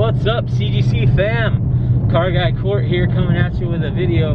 What's up, CGC fam? Car Guy Court here coming at you with a video.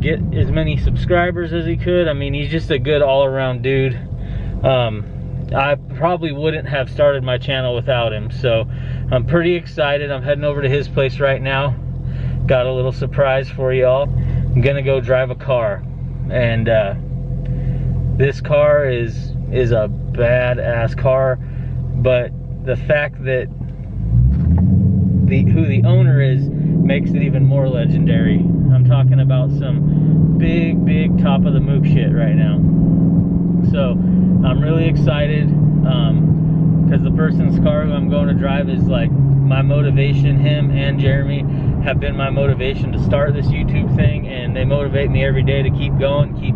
Get as many subscribers as he could. I mean, he's just a good all around dude. Um, I probably wouldn't have started my channel without him. So I'm pretty excited. I'm heading over to his place right now. Got a little surprise for y'all. I'm gonna go drive a car. And uh, this car is is a badass car. But the fact that the who the owner is makes it even more legendary. I'm talking about some big, big top of the mook shit right now. So I'm really excited because um, the person's car who I'm going to drive is like my motivation. Him and Jeremy have been my motivation to start this YouTube thing, and they motivate me every day to keep going, keep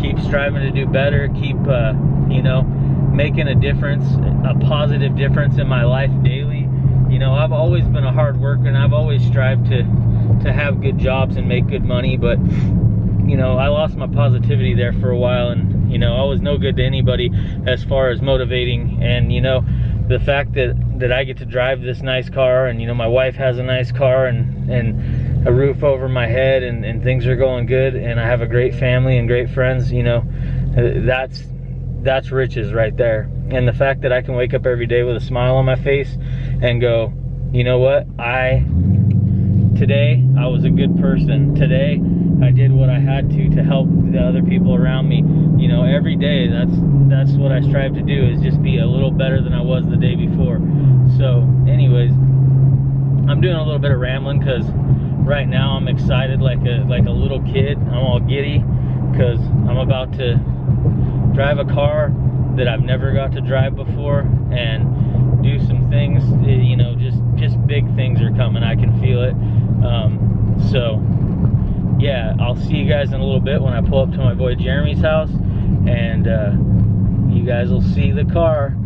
keep striving to do better, keep uh, you know making a difference, a positive difference in my life daily. You know, I've always been a hard worker, and I've always strived to to have good jobs and make good money, but you know, I lost my positivity there for a while and, you know, I was no good to anybody as far as motivating. And, you know, the fact that, that I get to drive this nice car and, you know, my wife has a nice car and, and a roof over my head and, and things are going good and I have a great family and great friends, you know, uh, that's, that's riches right there. And the fact that I can wake up every day with a smile on my face and go, you know what, I, today I was a good person. Today I did what I had to to help the other people around me. You know, every day that's that's what I strive to do is just be a little better than I was the day before. So, anyways, I'm doing a little bit of rambling because right now I'm excited like a like a little kid. I'm all giddy because I'm about to drive a car that I've never got to drive before and do some things. You know, just just big things are coming. I can feel it. Um, so yeah, I'll see you guys in a little bit when I pull up to my boy Jeremy's house and uh, you guys will see the car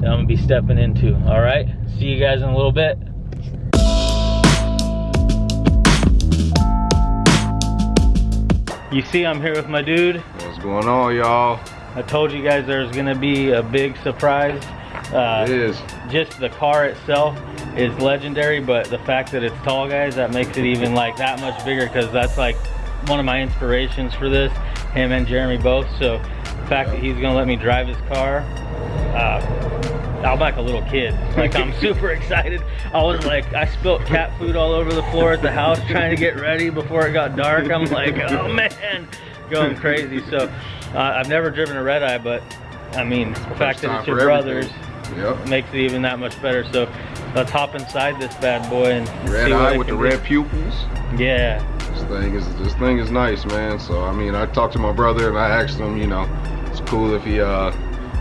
that I'm gonna be stepping into. All right, see you guys in a little bit. You see I'm here with my dude. What's going on, y'all? I told you guys there's gonna be a big surprise. Uh, it is. Just the car itself is legendary, but the fact that it's tall guys, that makes it even like that much bigger because that's like one of my inspirations for this, him and Jeremy both. So the fact that he's gonna let me drive his car, uh, I'm like a little kid. Like I'm super excited. I was like, I spilt cat food all over the floor at the house trying to get ready before it got dark. I'm like, oh man, going crazy. So uh, I've never driven a red eye, but I mean, the fact that it's your brother's yep. makes it even that much better. So let's hop inside this bad boy and red eye with the red pupils. Yeah. This thing is this thing is nice, man. So I mean, I talked to my brother and I asked him, you know, it's cool if he uh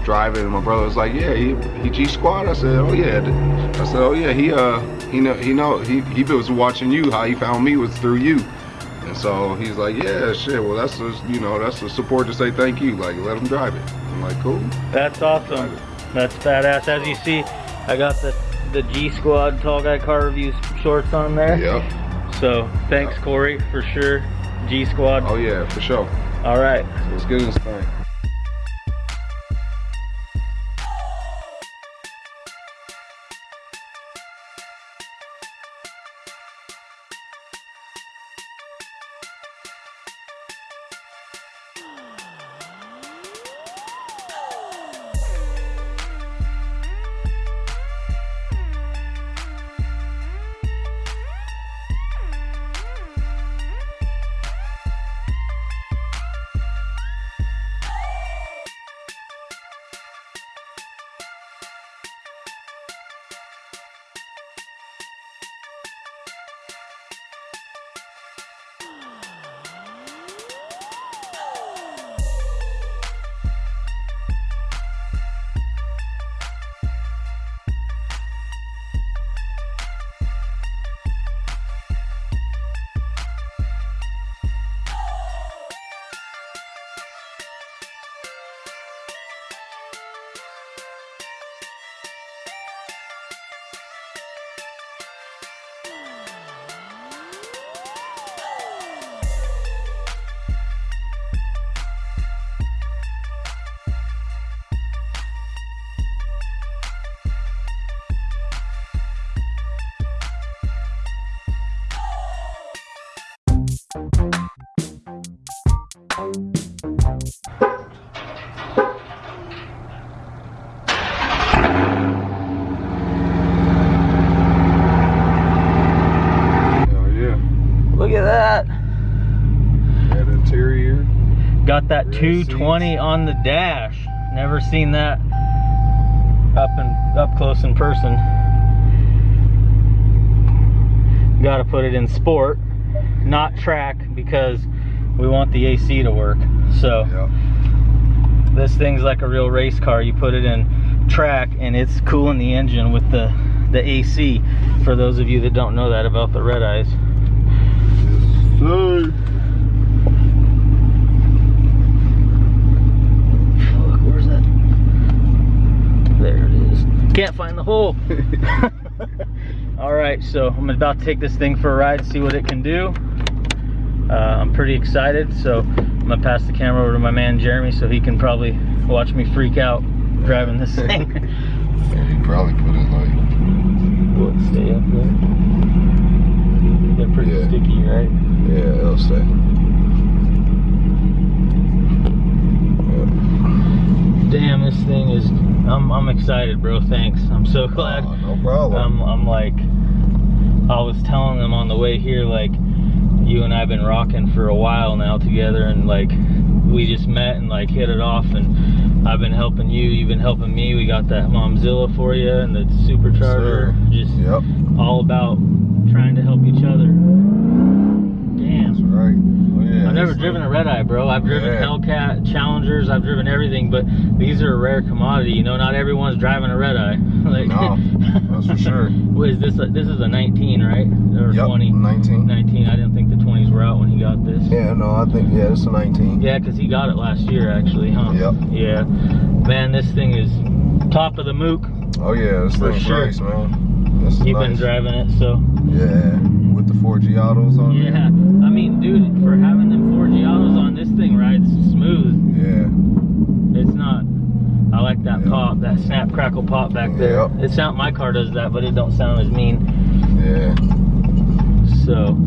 drive it. And my brother was like, yeah, he he G squad. I said, oh yeah. I said, oh yeah, he uh he know he know he he was watching you. How he found me was through you. And so he's like, yeah, shit. Well, that's just you know that's the support to say thank you. Like, let him drive it. I'm like, cool. That's awesome. That's badass. As you see, I got the the G Squad Tall Guy Car Reviews shorts on there. Yep. So thanks, yep. Corey, for sure. G Squad. Oh yeah, for sure. All right. So let's get in this thing. 220 on the dash. Never seen that up and up close in person. Got to put it in sport, not track, because we want the AC to work. So Yep. this thing's like a real race car. You put it in track, and it's cooling the engine with the the AC. For those of you that don't know that about the red eyes. Look, where's that? There it is. Can't find the hole. All right, so I'm about to take this thing for a ride, see what it can do. Uh, I'm pretty excited, so I'm gonna pass the camera over to my man Jeremy so he can probably watch me freak out driving this thing. Yeah, he probably put it like Will it stay up there? They're pretty Yeah. sticky, right? yeah, it'll stay. Damn, this thing is. I'm I'm excited, bro. Thanks. I'm so oh, glad. Oh, no problem. I'm I'm like. I was telling them on the way here, like, you and I've been rocking for a while now together, and like, we just met and like hit it off, and I've been helping you, you've been helping me. We got that Momzilla for you and the supercharger. Sir. Just Yep, all about trying to help each other. that's Damn. right. Oh, yeah, I've never driven a red eye, bro. I've driven Yeah. Hellcat, Challengers, I've driven everything, but these are a rare commodity. You know, not everyone's driving a red eye. like, No, that's for sure. What is this? A, this is a 19, right? Or Yep, 20? 19. 19. I didn't think the 20s were out when he got this. Yeah, no, I think, yeah, it's a 19. Yeah, because he got it last year, actually, huh? Yep. Yeah. Man, this thing is top of the mook. Oh, yeah, this For thing's sure. nice, man. This You've nice. been driving it, so. Yeah, the Forgiatos on Yeah. there. I mean, dude, for having them Forgiatos on, this thing rides smooth. Yeah, It's not. I like that Yeah. pop, that snap crackle pop back there. Yep. It sound my car does that, but it don't sound as mean. yeah. So,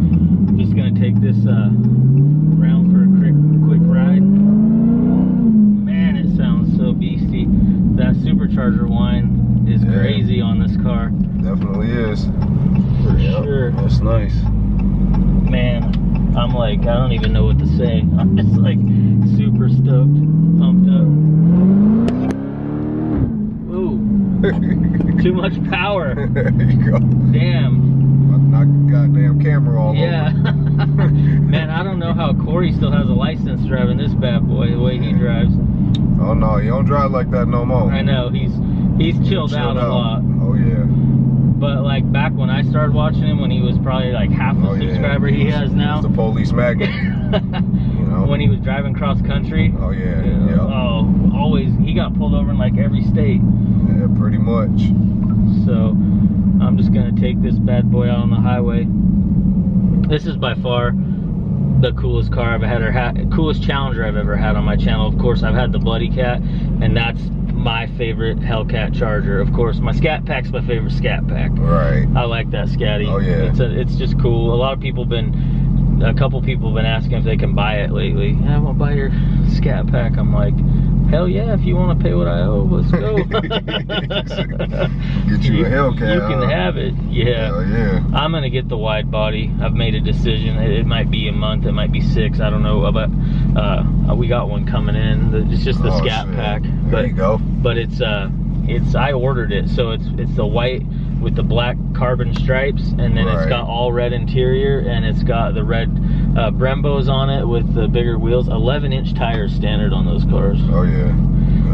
just gonna take this uh, round for a quick quick ride. Man, it sounds so beastie. That supercharger whine is Yeah. crazy on this car Definitely is. for Yep, sure. That's nice. Man, I'm like I don't even know what to say. I'm just like super stoked, pumped up. Ooh, too much power. there you go. Damn. Knock the goddamn camera all Yeah. over. Man, I don't know how Corey still has a license driving this bad boy the way he drives. Oh no, he don't drive like that no more. I know he's he's chilled, out, a lot. Oh yeah. But like back when I started watching him, when he was probably like half the Oh yeah. subscriber he has now, the police magnet. You know. when he was driving cross country. oh yeah. Yeah. Oh, always he got pulled over in like every state. Yeah. Pretty much. So I'm just gonna take this bad boy out on the highway. This is by far the coolest car I've had or had, coolest Challenger I've ever had on my channel. Of course, I've had the Bloody Cat, and that's my favorite Hellcat Charger. Of course, my Scat Pack's my favorite Scat Pack. Right. I like that Scatty. Oh, yeah. It's a, it's just cool. A lot of people been, a couple people been asking if they can buy it lately. Yeah, I want to buy your Scat Pack. I'm like, hell yeah! If you want to pay what I owe, let's go. Get you a Hellcat, You can have it. Yeah. Hell yeah. I'm gonna get the wide body. I've made a decision. It, it might be a month. It might be six. I don't know. But uh, we got one coming in. It's just the Oh, Scat shit. Pack. There But you go. but it's uh it's I ordered it so it's it's the white with the black carbon stripes and then it's got all red interior and it's got the red uh, Brembos on it with the bigger wheels 11 inch tires standard on those cars Oh yeah.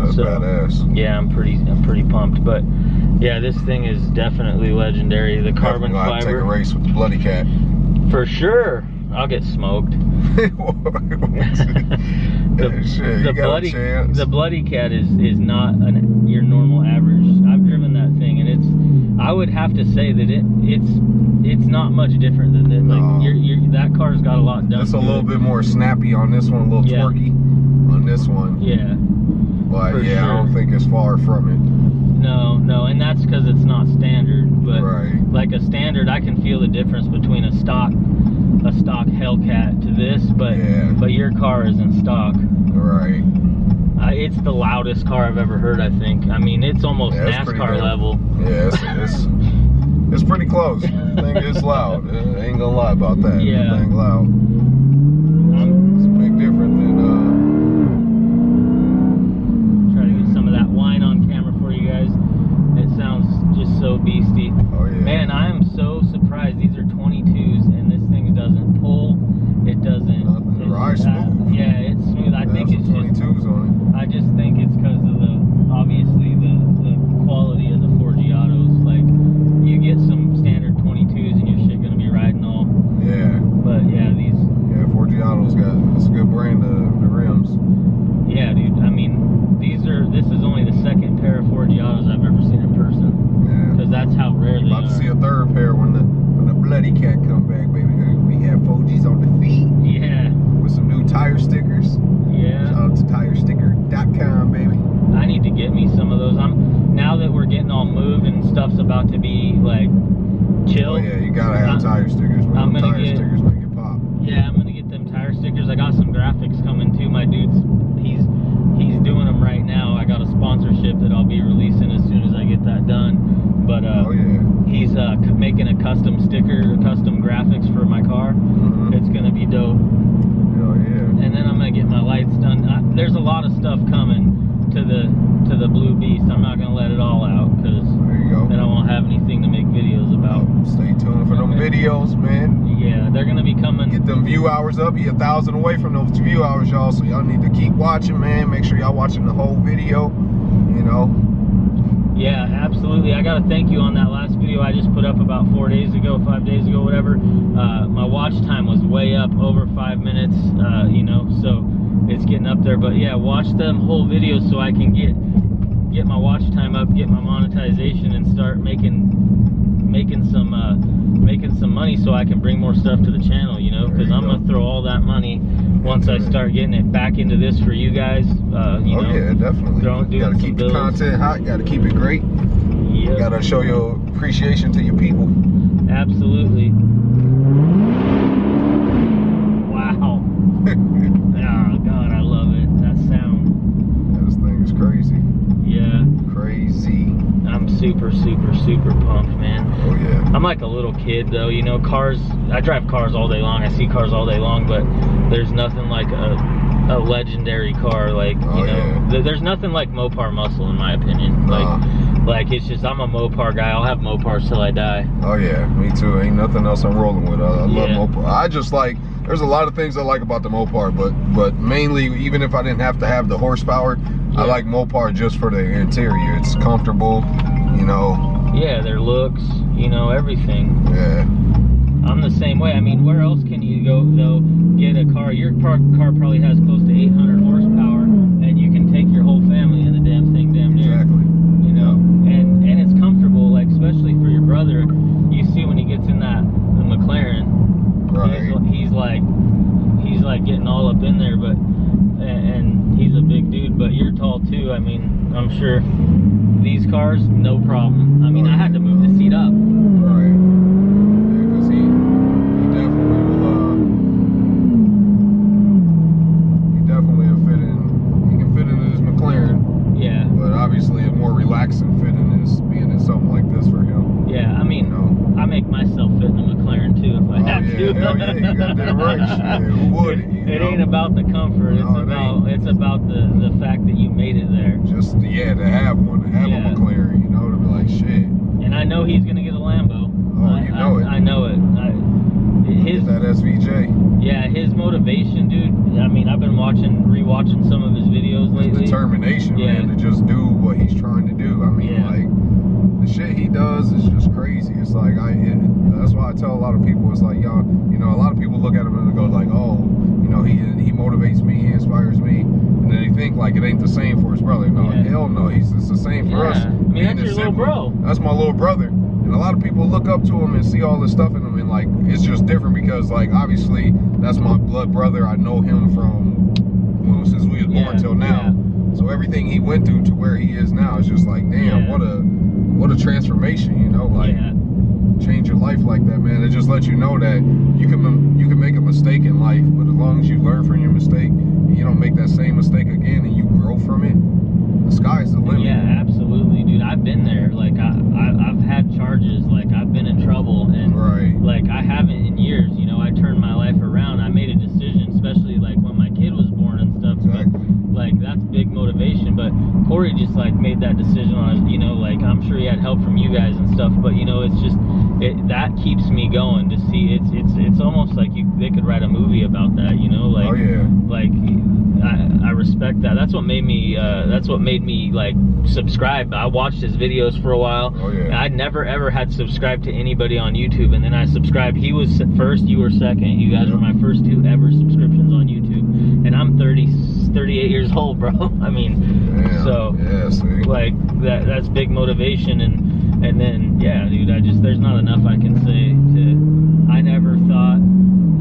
That's So- badass. yeah I'm pretty I'm pretty pumped but yeah this thing is definitely legendary the carbon gonna Take a race with the bloody cat. for sure I'll get smoked the, you the bloody the bloody cat is is not an, your normal average. I've driven that thing and it's I would have to say that it it's it's not much different than that. No. Like you're, you're, that car's got a lot done. It's a little it. bit more snappy on this one, a little Yeah. torquey on this one. Yeah. But for yeah, I don't think it's far from it. No, no, and that's because it's not standard. But right. like a standard, I can feel the difference between a stock a stock Hellcat to this. But Yeah. but your car isn't stock. Right. Uh, it's the loudest car I've ever heard, I think. I mean, it's almost yeah, NASCAR level. Yeah, it's, it's, it's pretty close. thing is loud. Uh, I ain't gonna lie about that. Yeah. Thing loud. Uh-huh. It's a big difference than, uh... Try to get some of that whine on camera for you guys. It sounds just so beastie. Oh, yeah. Man, I am so video. You know. Yeah, absolutely. I gotta thank you on that last video I just put up about four days ago, five days ago, whatever. Uh, my watch time was way up, over five minutes. Uh, you know, so it's getting up there. But yeah, watch them whole videos so I can get get my watch time up, get my monetization, and start making making some uh, making some money so I can bring more stuff to the channel. You know, because I'm go. gonna throw all that money once I start getting it back into this for you guys. Uh, you oh know, yeah, definitely. throwing- gotta doing some keep the content hot. Gotta keep it great. yeah. Gotta show your appreciation to your people. Absolutely. Wow. Oh God, I love it. That sound. this thing is crazy. Yeah. Crazy. I'm super, super, super pumped, man. Yeah. I'm like a little kid though, you know, cars I drive cars all day long, I see cars all day long, but there's nothing like a a legendary car like, you Oh, know, yeah. th- there's nothing like Mopar muscle in my opinion. Nah. Like uh-huh. like it's just I'm a Mopar guy. I'll have Mopars till I die. Oh yeah, me too. Ain't nothing else I'm rolling with. I, I love Yeah. Mopar. I just like. There's a lot of things I like about the Mopar, but but mainly, even if I didn't have to have the horsepower, I like Mopar just for the interior. It's comfortable, you know. Yeah, their looks, you know, everything. Yeah, I'm the same way. I mean, where else can you go though? Get a car. Your car, car probably has close to 800 horsepower, and you can take your whole family in the damn thing, damn near. exactly. You know, and and it's comfortable. Like especially for your brother, you see when he gets in that the McLaren, Right. he's, he's like he's like getting all up in there, but and, and he's a big dude. But you're tall too. I mean, I'm sure these cars, no problem. I mean, I had to move the seat up. Right. Yeah, because he, he definitely will. Uh, he definitely will fit in. He can fit in his McLaren, Yeah, but obviously a more relaxing fit in is being in something like this for him. yeah. I You mean. know. I make myself fit in a McLaren too if I Oh, have yeah, to. hell yeah, you got that right. Shit, who wouldn't, you It, it know? ain't about the comfort. It's No, it about ain't. it's about the the fact that you made it there. Just yeah, to have one, to have Yeah. a McLaren, you know, to be like shit. And I know he's gonna get a Lambo. Oh, I, you know I, it. I know it. I, his Yeah, his motivation, dude. I mean, I've been watching, rewatching some of his videos His lately. determination, Yeah. man, to just do what he's trying to do. I mean, Yeah. like the shit he does is just crazy. It's like I, it, that's why I tell a lot of people, it's like y'all, you know, a lot of people look at him and go like, oh, you know, he he motivates me, he inspires me, and then they think like it ain't the same for his brother. No, Yeah. hell no, he's it's the same for us. I mean, that's your little bro. That's my little brother. And a lot of people look up to him and see all this stuff in him, and like it's just different because like obviously that's my blood brother. I know him from well, since we was born Yeah, till now. So everything he went through to where he is now is just like, damn, Yeah. what a what a transformation, you know, like yeah, change your life like that, man. It just lets you know that you can you can make a mistake in life, but as long as you learn from your mistake and you don't make that same mistake again and you grow from it, the sky's the limit. yeah, absolutely, dude. I've been there. Like I, I I've had charges. Like I've been in trouble, and Right. like I haven't in years. You know, I turned my life around. I made a decision, especially like when my kid was born and stuff. But, Exactly. like that's big motivation. But Corey just like made that decision on. You know, like I'm sure he had help from you guys and stuff. But you know, it's just it, that keeps me going to see. It's it's it's almost like you they could write a movie about that. You know, like oh yeah. like I, I respect that. That's what made me. Uh, that's what made me like subscribe. I watched his videos for a while. Oh yeah. I never ever had subscribed to anybody on YouTube, and then I subscribed. He was first, you were second. You guys were my first two ever subscriptions on YouTube, and I'm 30, 38 years old, bro. I mean, Damn. so yeah, like that. That's big motivation, and and then yeah, dude. I just there's not enough I can say to. I never thought,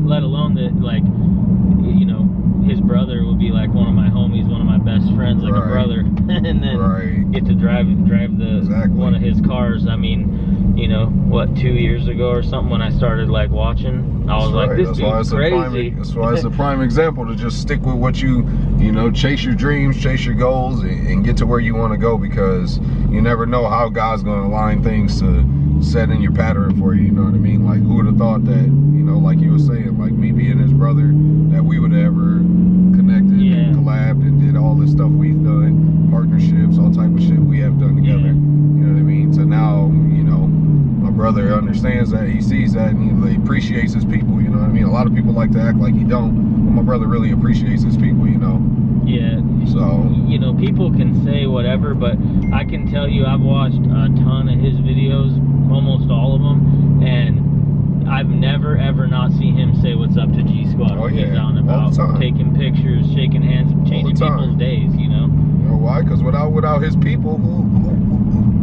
let alone that like, you know, his brother would be like one of my homies, one of my best friends, like a brother, and then right. get to drive drive the Exactly. one of his cars. I mean, you know, what two years ago or something when I started like watching, I was That's like, right. this that's why dude's it's a crazy. prime. That's why it's a prime example to just stick with what you, you know, chase your dreams, chase your goals, and, and get to where you want to go because you never know how God's going to align things to set in your pattern for you. You know what I mean? Like who would have thought that? You know, like you were saying, like me being his brother, that we would have ever connected, Yeah. and collabed, and did all this stuff we've done, partnerships, all type of shit we have done together. Yeah. You know what I mean? To now, you know, my brother understands that, he sees that, and he, he appreciates his people. You know what I mean? A lot of people like to act like he don't, but my brother really appreciates his people. You know? Yeah. So You know, people can say whatever, but I can tell you, I've watched a ton of his videos, almost all of them, and I've never ever not seen him say what's up to G Squad Oh, when he's yeah. out and All about, the time. taking pictures, shaking hands, changing people's days. You know. you know why? Because without without his people, who, who,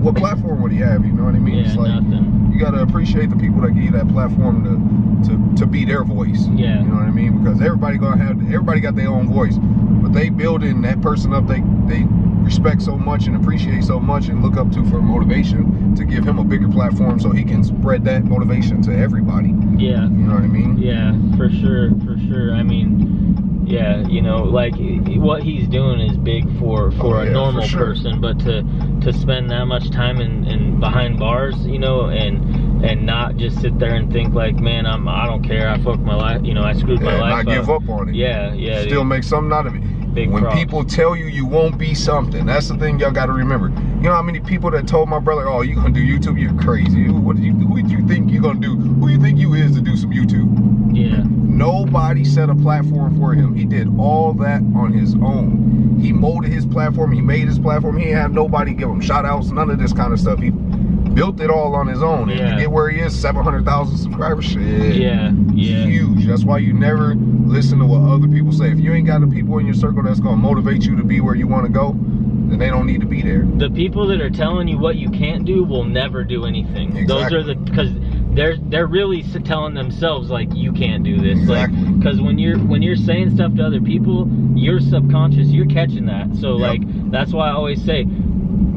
what platform would he have? You know what I mean? Yeah, it's like nothing. you gotta appreciate the people that give you that platform to to to be their voice. Yeah. You know what I mean? Because everybody gonna have everybody got their own voice, but they building that person up. They they respect so much and appreciate so much and look up to for motivation to give him a bigger platform so he can spread that motivation to everybody. Yeah. You know what I mean? Yeah, for sure, for sure. I mean, yeah, you know, like what he's doing is big for for Oh, a yeah, normal for sure. person, but to to spend that much time in, in behind bars, you know, and and not just sit there and think like, man, I'm I don't care, I fucked my life, you know, I screwed my life not up. give up on it. Yeah, yeah. Still dude. make something out of it. Big when people tell you you won't be something, that's the thing y'all got to remember. You know how many people that told my brother, "Oh, you gonna do YouTube? You're crazy. What did you? Who do you think you gonna do? Who you think you is to do some YouTube?" yeah, Nobody set a platform for him. He did all that on his own. He molded his platform. He made his platform. He have nobody give him shout outs, none of this kind of stuff. He built it all on his own. And Yeah. to get where he is, 700,000 subscribers, shit. yeah, yeah. Huge. That's why you never listen to what other people say. If you ain't got the people in your circle that's gonna motivate you to be where you want to go, then they don't need to be there. the people that are telling you what you can't do will never do anything. Exactly. Those are the because they're they're really telling themselves like you can't do this. Exactly. Like because when you're when you're saying stuff to other people, you're subconscious. You're catching that. So Yep. like that's why I always say.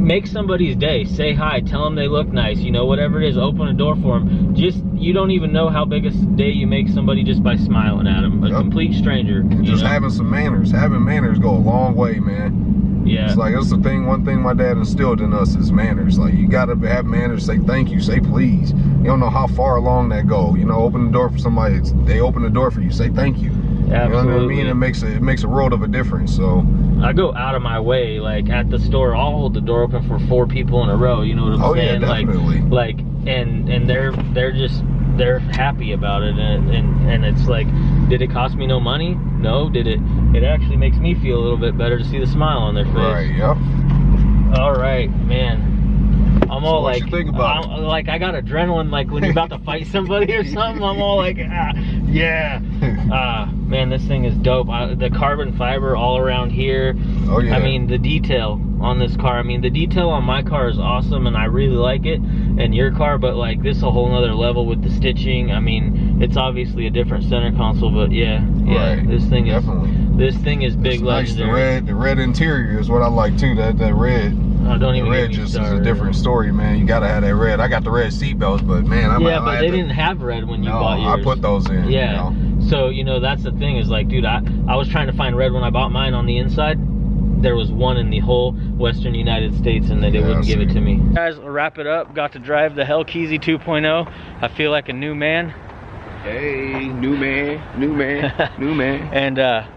Make somebody's day. Say hi. Tell them they look nice. You know, whatever it is, open a door for them. Just you don't even know how big a day you make somebody just by smiling at them. A Yep. complete stranger. Just know? having some manners. Having manners go a long way, man. yeah. It's like that's the thing. One thing my dad instilled in us is manners. Like you gotta have manners. Say thank you. Say please. You don't know how far along that go. You know, open the door for somebody. They open the door for you. Say thank you. You know what I mean? It makes a, it makes a world of a difference. So I go out of my way, like at the store, I'll hold the door open for four people in a row. You know what I'm Oh, yeah, saying? definitely. Like, like, and and they're they're just they're happy about it, and and and it's like, did it cost me no money? No. Did it? It actually makes me feel a little bit better to see the smile on their face. right, yep. All right, man. I'm all like, think about I'm, like I got adrenaline, like when you're about to fight somebody or something. I'm all like, ah, yeah. Ah, man, this thing is dope. I, the carbon fiber all around here. Oh yeah. I mean, the detail on this car. I mean, the detail on my car is awesome, and I really like it. And your car, but like this, a whole nother level with the stitching. I mean, it's obviously a different center console, but yeah, yeah. Right, This thing is definitely. this thing is big It's nice. The red, the red interior is what I like too. That that red. Oh, don't The even red get me just is a different story, man. You gotta have that red. I got the red seatbelts, but man, I'm yeah, I but they to- didn't have red when you no, bought yours. I put those in. Yeah. You know? So you know that's the thing is like, dude, I I was trying to find red when I bought mine on the inside. There was one in the whole Western United States, and they Yeah, wouldn't give it to me. Guys, I'll wrap it up. Got to drive the Hellkeezy 2.0. I feel like a new man. Hey, new man, new man, new man. And uh,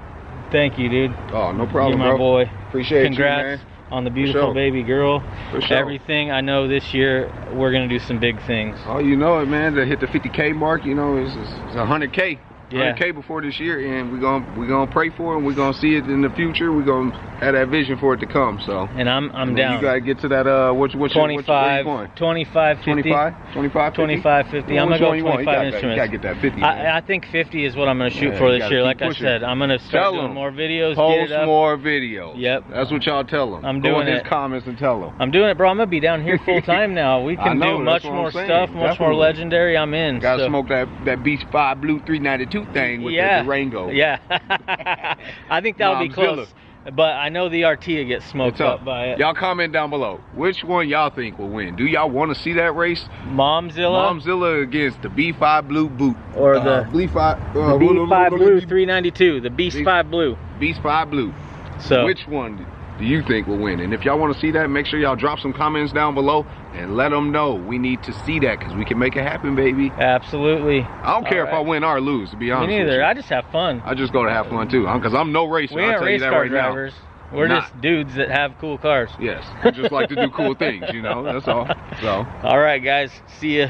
thank you, dude. Oh, no problem, You're my bro. boy. Appreciate Congrats. you, man. on the beautiful sure. baby girl. For sure. Everything I know this year, we're gonna do some big things. Oh, you know it, man. To hit the 50k mark, you know, it's, it's, it's 100k. Yeah. 100k before this year, and we're gonna we're gonna pray for it. and We're gonna see it in the future. We're gonna have that vision for it to come. So And I'm I'm And down. You gotta get to that. Uh, what's what's your- what's your- where you 25, going? 25, 50. 25, 25, 50? 25, 50. I'm gonna go you want? You 25 gotta- instruments. You gotta get that 50. I, I think 50 is what I'm gonna shoot Yeah, for this year. Like pushing. I said, I'm gonna start Tell doing 'em. more videos. Post get it up. more videos. Yep. That's what y'all tell them. I'm Go doing in his it. comments and tell them. I'm doing it, bro. I'm gonna be down here full time now. We can know, do much more stuff, much more legendary. I'm in. Gotta smoke that that Beast Five Blue 392 thing with yeah. the, the Rango. Yeah. I think that'll be close. But I know the RT gets smoked up. up by it. Y'all comment down below. Which one y'all think will win? Do y'all want to see that race? Momzilla Momzilla against the B5 Blue Boot. or Uh, the, B5 uh, the B5 Blue 392, the Beast Beast- 5 Blue. Beast 5 Blue. So Which one do you think will win? And if y'all want to see that, make sure y'all drop some comments down below and let them know we need to see that because we can make it happen, baby. absolutely. I don't care if I win or lose, to be Me honest. with neither. you. I just have fun. I just go to have fun too, because I'm no racer. We I'll you race that car right drivers. We're Not. just dudes that have cool cars. Yes, we just like to do cool things, you know. That's all. So. All right, guys. See ya.